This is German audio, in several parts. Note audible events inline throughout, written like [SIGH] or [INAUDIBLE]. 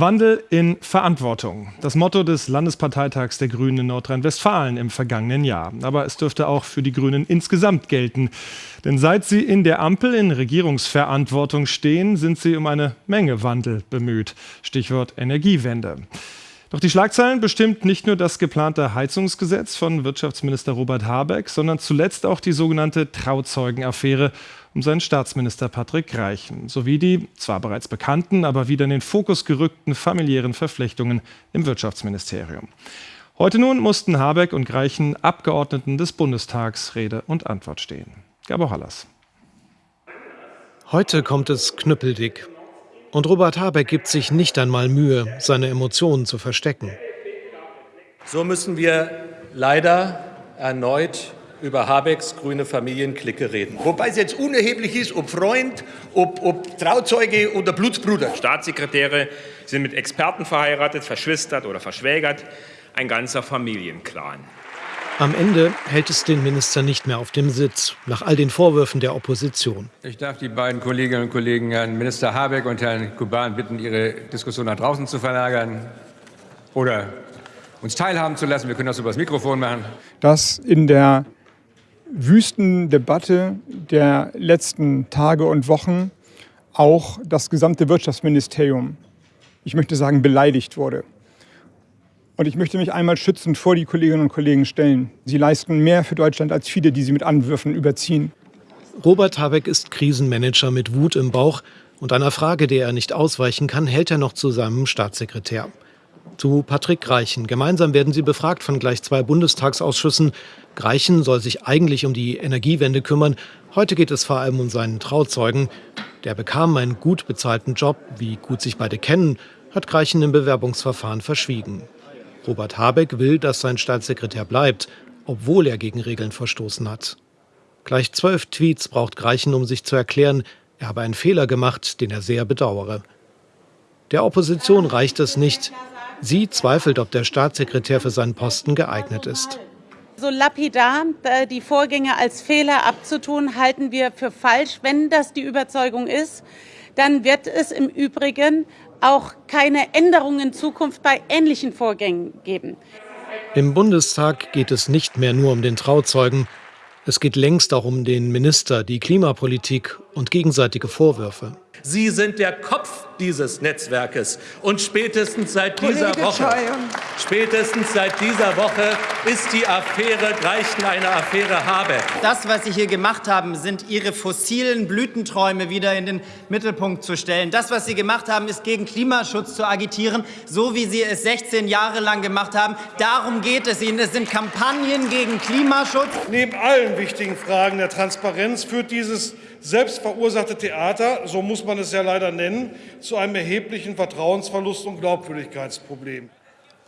Wandel in Verantwortung. Das Motto des Landesparteitags der Grünen in Nordrhein-Westfalen im vergangenen Jahr. Aber es dürfte auch für die Grünen insgesamt gelten. Denn seit sie in der Ampel in Regierungsverantwortung stehen, sind sie um eine Menge Wandel bemüht. Stichwort Energiewende. Doch die Schlagzeilen bestimmt nicht nur das geplante Heizungsgesetz von Wirtschaftsminister Robert Habeck, sondern zuletzt auch die sogenannte Trauzeugenaffäre um seinen Staatsminister Patrick Reichen sowie die zwar bereits bekannten, aber wieder in den Fokus gerückten familiären Verflechtungen im Wirtschaftsministerium. Heute nun mussten Habeck und Greichen Abgeordneten des Bundestags Rede und Antwort stehen. Gabor Hallas. Heute kommt es knüppeldick. Und Robert Habeck gibt sich nicht einmal Mühe, seine Emotionen zu verstecken. So müssen wir leider erneut über Habecks grüne Familienklicke reden. Wobei es jetzt unerheblich ist, ob Freund, ob, ob Trauzeuge oder Blutsbruder. Staatssekretäre sind mit Experten verheiratet, verschwistert oder verschwägert. Ein ganzer Familienclan. Am Ende hält es den Minister nicht mehr auf dem Sitz, nach all den Vorwürfen der Opposition. Ich darf die beiden Kolleginnen und Kollegen, Herrn Minister Habeck und Herrn Kuban, bitten, ihre Diskussion nach draußen zu verlagern oder uns teilhaben zu lassen. Wir können das über das Mikrofon machen. Dass in der Wüstendebatte der letzten Tage und Wochen auch das gesamte Wirtschaftsministerium, ich möchte sagen, beleidigt wurde. Und ich möchte mich einmal schützend vor die Kolleginnen und Kollegen stellen. Sie leisten mehr für Deutschland als viele, die sie mit Anwürfen überziehen. Robert Habeck ist Krisenmanager mit Wut im Bauch und einer Frage, der er nicht ausweichen kann, hält er noch zu seinem Staatssekretär. Zu Patrick Greichen. Gemeinsam werden sie befragt von gleich zwei Bundestagsausschüssen. Greichen soll sich eigentlich um die Energiewende kümmern. Heute geht es vor allem um seinen Trauzeugen. Der bekam einen gut bezahlten Job. Wie gut sich beide kennen, hat Greichen im Bewerbungsverfahren verschwiegen. Robert Habeck will, dass sein Staatssekretär bleibt, obwohl er gegen Regeln verstoßen hat. Gleich zwölf Tweets braucht Greichen, um sich zu erklären, er habe einen Fehler gemacht, den er sehr bedauere. Der Opposition reicht es nicht. Sie zweifelt, ob der Staatssekretär für seinen Posten geeignet ist. So lapidar äh, die Vorgänge als Fehler abzutun, halten wir für falsch. Wenn das die Überzeugung ist, dann wird es im Übrigen auch keine Änderungen in Zukunft bei ähnlichen Vorgängen geben. Im Bundestag geht es nicht mehr nur um den Trauzeugen. Es geht längst auch um den Minister, die Klimapolitik und gegenseitige Vorwürfe. Sie sind der Kopf dieses Netzwerkes. Und spätestens seit dieser Woche, spätestens seit dieser Woche ist die Affäre Greichen eine Affäre Habeck. Das, was Sie hier gemacht haben, sind Ihre fossilen Blütenträume wieder in den Mittelpunkt zu stellen. Das, was Sie gemacht haben, ist gegen Klimaschutz zu agitieren, so wie Sie es 16 Jahre lang gemacht haben. Darum geht es Ihnen. Es sind Kampagnen gegen Klimaschutz. Neben allen wichtigen Fragen der Transparenz führt dieses selbstverursachte Theater, so muss man es ja leider nennen, zu einem erheblichen Vertrauensverlust und Glaubwürdigkeitsproblem.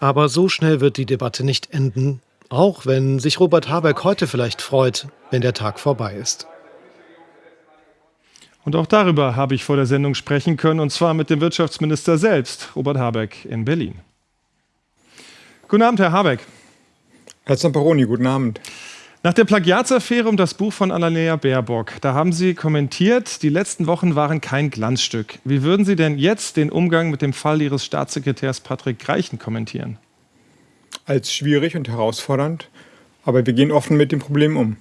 Aber so schnell wird die Debatte nicht enden, auch wenn sich Robert Habeck heute vielleicht freut, wenn der Tag vorbei ist. Und auch darüber habe ich vor der Sendung sprechen können, und zwar mit dem Wirtschaftsminister selbst, Robert Habeck in Berlin. Guten Abend, Herr Habeck. Herr Zamperoni, guten Abend. Nach der Plagiatsaffäre um das Buch von Annalena Baerbock, da haben Sie kommentiert, die letzten Wochen waren kein Glanzstück. Wie würden Sie denn jetzt den Umgang mit dem Fall Ihres Staatssekretärs Patrick Greichen kommentieren? Als schwierig und herausfordernd, aber wir gehen offen mit dem Problem um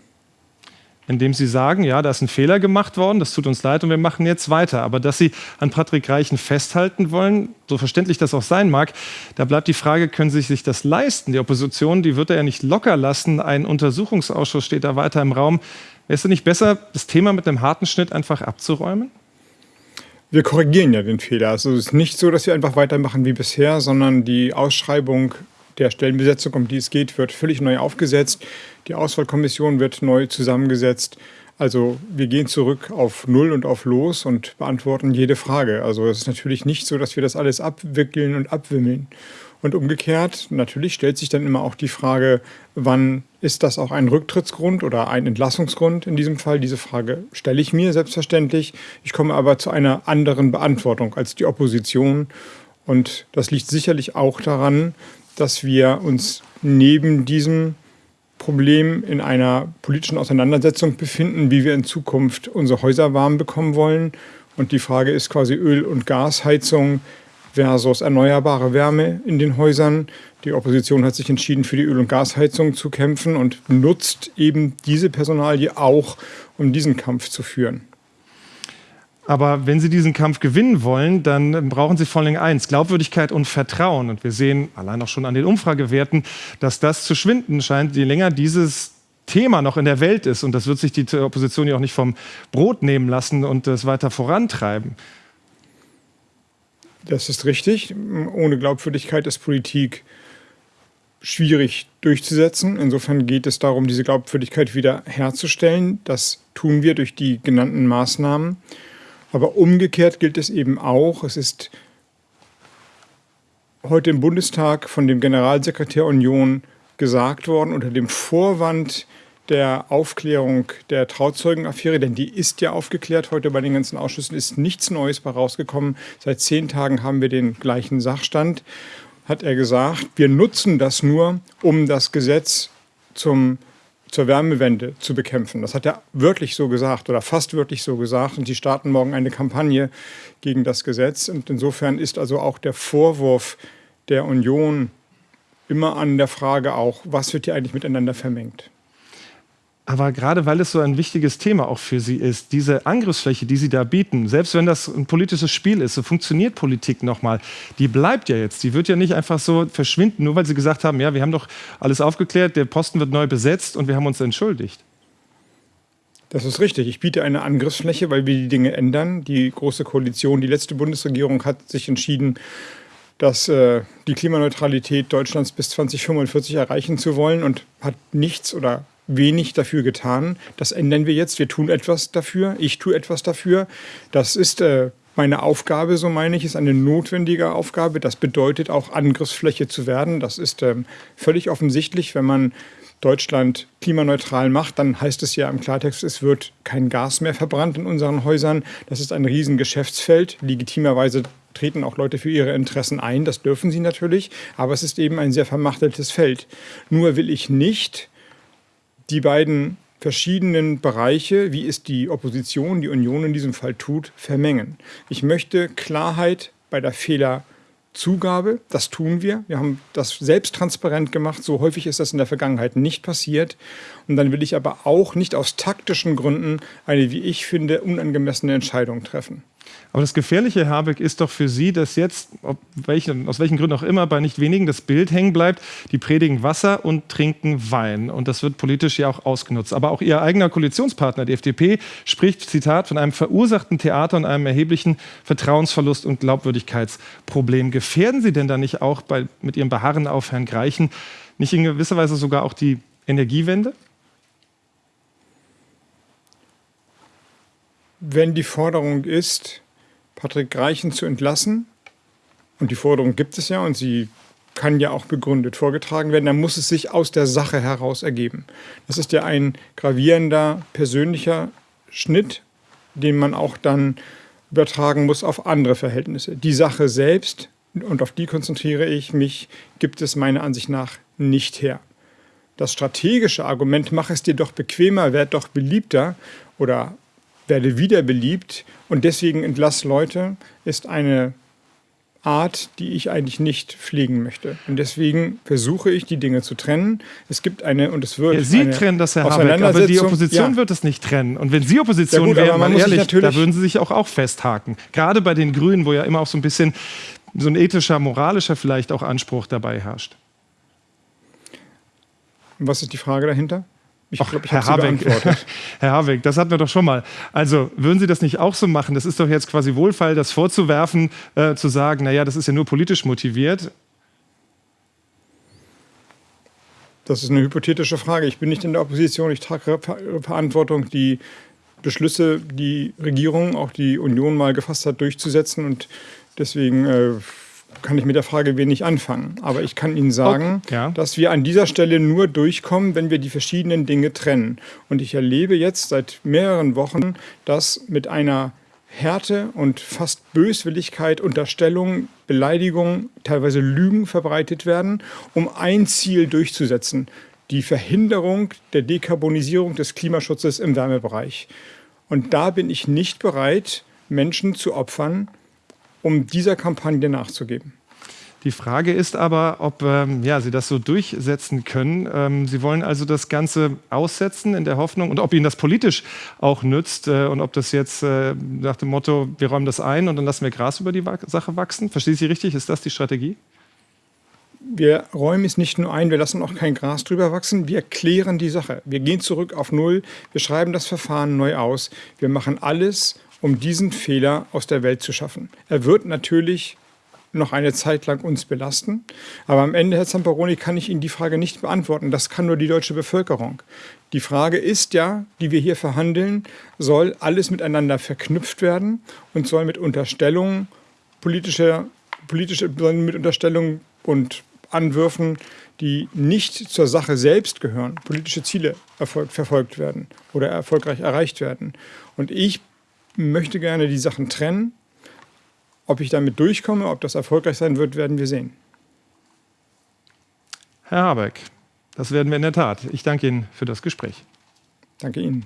indem sie sagen, ja, da ist ein Fehler gemacht worden, das tut uns leid und wir machen jetzt weiter. Aber dass sie an Patrick Reichen festhalten wollen, so verständlich das auch sein mag, da bleibt die Frage, können sie sich das leisten? Die Opposition, die wird er ja nicht locker lassen. Ein Untersuchungsausschuss steht da weiter im Raum. Wäre es nicht besser, das Thema mit einem harten Schnitt einfach abzuräumen? Wir korrigieren ja den Fehler. Also es ist nicht so, dass wir einfach weitermachen wie bisher, sondern die Ausschreibung der Stellenbesetzung, um die es geht, wird völlig neu aufgesetzt. Die Auswahlkommission wird neu zusammengesetzt. Also wir gehen zurück auf Null und auf Los und beantworten jede Frage. Also es ist natürlich nicht so, dass wir das alles abwickeln und abwimmeln. Und umgekehrt, natürlich stellt sich dann immer auch die Frage, wann ist das auch ein Rücktrittsgrund oder ein Entlassungsgrund in diesem Fall? Diese Frage stelle ich mir selbstverständlich. Ich komme aber zu einer anderen Beantwortung als die Opposition. Und das liegt sicherlich auch daran, dass wir uns neben diesem Problem in einer politischen Auseinandersetzung befinden, wie wir in Zukunft unsere Häuser warm bekommen wollen. Und die Frage ist quasi Öl- und Gasheizung. versus erneuerbare Wärme in den Häusern. Die Opposition hat sich entschieden, für die Öl- und Gasheizung zu kämpfen und nutzt eben diese Personalie auch, um diesen Kampf zu führen. Aber wenn Sie diesen Kampf gewinnen wollen, dann brauchen Sie vor allem eins, Glaubwürdigkeit und Vertrauen. Und wir sehen allein auch schon an den Umfragewerten, dass das zu schwinden scheint, je länger dieses Thema noch in der Welt ist. Und das wird sich die Opposition ja auch nicht vom Brot nehmen lassen und es weiter vorantreiben. Das ist richtig. Ohne Glaubwürdigkeit ist Politik schwierig durchzusetzen. Insofern geht es darum, diese Glaubwürdigkeit wieder herzustellen. Das tun wir durch die genannten Maßnahmen. Aber umgekehrt gilt es eben auch, es ist heute im Bundestag von dem Generalsekretär Union gesagt worden, unter dem Vorwand der Aufklärung der Trauzeugenaffäre, denn die ist ja aufgeklärt heute bei den ganzen Ausschüssen, ist nichts Neues bei rausgekommen. Seit zehn Tagen haben wir den gleichen Sachstand, hat er gesagt, wir nutzen das nur, um das Gesetz zum zur Wärmewende zu bekämpfen. Das hat er wirklich so gesagt oder fast wirklich so gesagt. Und die starten morgen eine Kampagne gegen das Gesetz. Und insofern ist also auch der Vorwurf der Union immer an der Frage auch, was wird hier eigentlich miteinander vermengt. Aber gerade weil es so ein wichtiges Thema auch für Sie ist, diese Angriffsfläche, die Sie da bieten, selbst wenn das ein politisches Spiel ist, so funktioniert Politik nochmal, die bleibt ja jetzt. Die wird ja nicht einfach so verschwinden, nur weil Sie gesagt haben, ja, wir haben doch alles aufgeklärt, der Posten wird neu besetzt und wir haben uns entschuldigt. Das ist richtig. Ich biete eine Angriffsfläche, weil wir die Dinge ändern. Die Große Koalition, die letzte Bundesregierung hat sich entschieden, dass äh, die Klimaneutralität Deutschlands bis 2045 erreichen zu wollen und hat nichts oder wenig dafür getan. Das ändern wir jetzt. Wir tun etwas dafür. Ich tue etwas dafür. Das ist äh, meine Aufgabe, so meine ich, ist eine notwendige Aufgabe. Das bedeutet auch Angriffsfläche zu werden. Das ist ähm, völlig offensichtlich, wenn man Deutschland klimaneutral macht, dann heißt es ja im Klartext, es wird kein Gas mehr verbrannt in unseren Häusern. Das ist ein Riesengeschäftsfeld. Legitimerweise treten auch Leute für ihre Interessen ein, das dürfen sie natürlich, aber es ist eben ein sehr vermachteltes Feld. Nur will ich nicht die beiden verschiedenen Bereiche, wie es die Opposition, die Union in diesem Fall tut, vermengen. Ich möchte Klarheit bei der Fehlerzugabe. Das tun wir. Wir haben das selbst transparent gemacht. So häufig ist das in der Vergangenheit nicht passiert. Und dann will ich aber auch nicht aus taktischen Gründen eine, wie ich finde, unangemessene Entscheidung treffen. Aber das Gefährliche, Herr Habeck, ist doch für Sie, dass jetzt, welchen, aus welchen Gründen auch immer, bei nicht wenigen das Bild hängen bleibt, die predigen Wasser und trinken Wein. Und das wird politisch ja auch ausgenutzt. Aber auch Ihr eigener Koalitionspartner, die FDP, spricht, Zitat, von einem verursachten Theater und einem erheblichen Vertrauensverlust und Glaubwürdigkeitsproblem. Gefährden Sie denn da nicht auch bei, mit Ihrem Beharren auf Herrn Greichen nicht in gewisser Weise sogar auch die Energiewende? Wenn die Forderung ist, Patrick Greichen zu entlassen, und die Forderung gibt es ja und sie kann ja auch begründet vorgetragen werden, dann muss es sich aus der Sache heraus ergeben. Das ist ja ein gravierender persönlicher Schnitt, den man auch dann übertragen muss auf andere Verhältnisse. Die Sache selbst, und auf die konzentriere ich mich, gibt es meiner Ansicht nach nicht her. Das strategische Argument, mach es dir doch bequemer, werd doch beliebter oder werde wieder beliebt und deswegen entlass Leute, ist eine Art, die ich eigentlich nicht pflegen möchte. Und deswegen versuche ich, die Dinge zu trennen. Es gibt eine, und es wird. Ja, Sie trennen das, Herr Habeck, aber die Opposition ja. wird es nicht trennen. Und wenn Sie Opposition ja gut, wären, mal ehrlich, da würden Sie sich auch, auch festhaken. Gerade bei den Grünen, wo ja immer auch so ein bisschen so ein ethischer, moralischer vielleicht auch Anspruch dabei herrscht. Was ist die Frage dahinter? Ich glaube, ich Herr Habeck, [LAUGHS] Herr Habeck, das hatten wir doch schon mal. Also würden Sie das nicht auch so machen? Das ist doch jetzt quasi wohlfeil, das vorzuwerfen, äh, zu sagen, naja, das ist ja nur politisch motiviert. Das ist eine hypothetische Frage. Ich bin nicht in der Opposition. Ich trage Verantwortung, die Beschlüsse, die Regierung, auch die Union mal gefasst hat, durchzusetzen. Und deswegen äh, kann ich mit der Frage wenig anfangen. Aber ich kann Ihnen sagen, okay, ja. dass wir an dieser Stelle nur durchkommen, wenn wir die verschiedenen Dinge trennen. Und ich erlebe jetzt seit mehreren Wochen, dass mit einer Härte und fast Böswilligkeit, Unterstellung, Beleidigung, teilweise Lügen verbreitet werden, um ein Ziel durchzusetzen, die Verhinderung der Dekarbonisierung des Klimaschutzes im Wärmebereich. Und da bin ich nicht bereit, Menschen zu opfern, um dieser Kampagne nachzugeben. Die Frage ist aber, ob ähm, ja, Sie das so durchsetzen können. Ähm, Sie wollen also das Ganze aussetzen in der Hoffnung und ob Ihnen das politisch auch nützt äh, und ob das jetzt äh, nach dem Motto, wir räumen das ein und dann lassen wir Gras über die Sache wachsen. Verstehe ich Sie richtig? Ist das die Strategie? Wir räumen es nicht nur ein, wir lassen auch kein Gras drüber wachsen, wir klären die Sache. Wir gehen zurück auf Null, wir schreiben das Verfahren neu aus. Wir machen alles, um diesen Fehler aus der Welt zu schaffen. Er wird natürlich noch eine Zeit lang uns belasten. Aber am Ende, Herr Zamperoni, kann ich Ihnen die Frage nicht beantworten. Das kann nur die deutsche Bevölkerung. Die Frage ist ja, die wir hier verhandeln, soll alles miteinander verknüpft werden und soll mit Unterstellungen politischer, politische, mit Unterstellungen und Anwürfen, die nicht zur Sache selbst gehören, politische Ziele erfolg, verfolgt werden oder erfolgreich erreicht werden. Und ich möchte gerne die Sachen trennen ob ich damit durchkomme, ob das erfolgreich sein wird, werden wir sehen. Herr Habeck, das werden wir in der Tat. Ich danke Ihnen für das Gespräch. Danke Ihnen.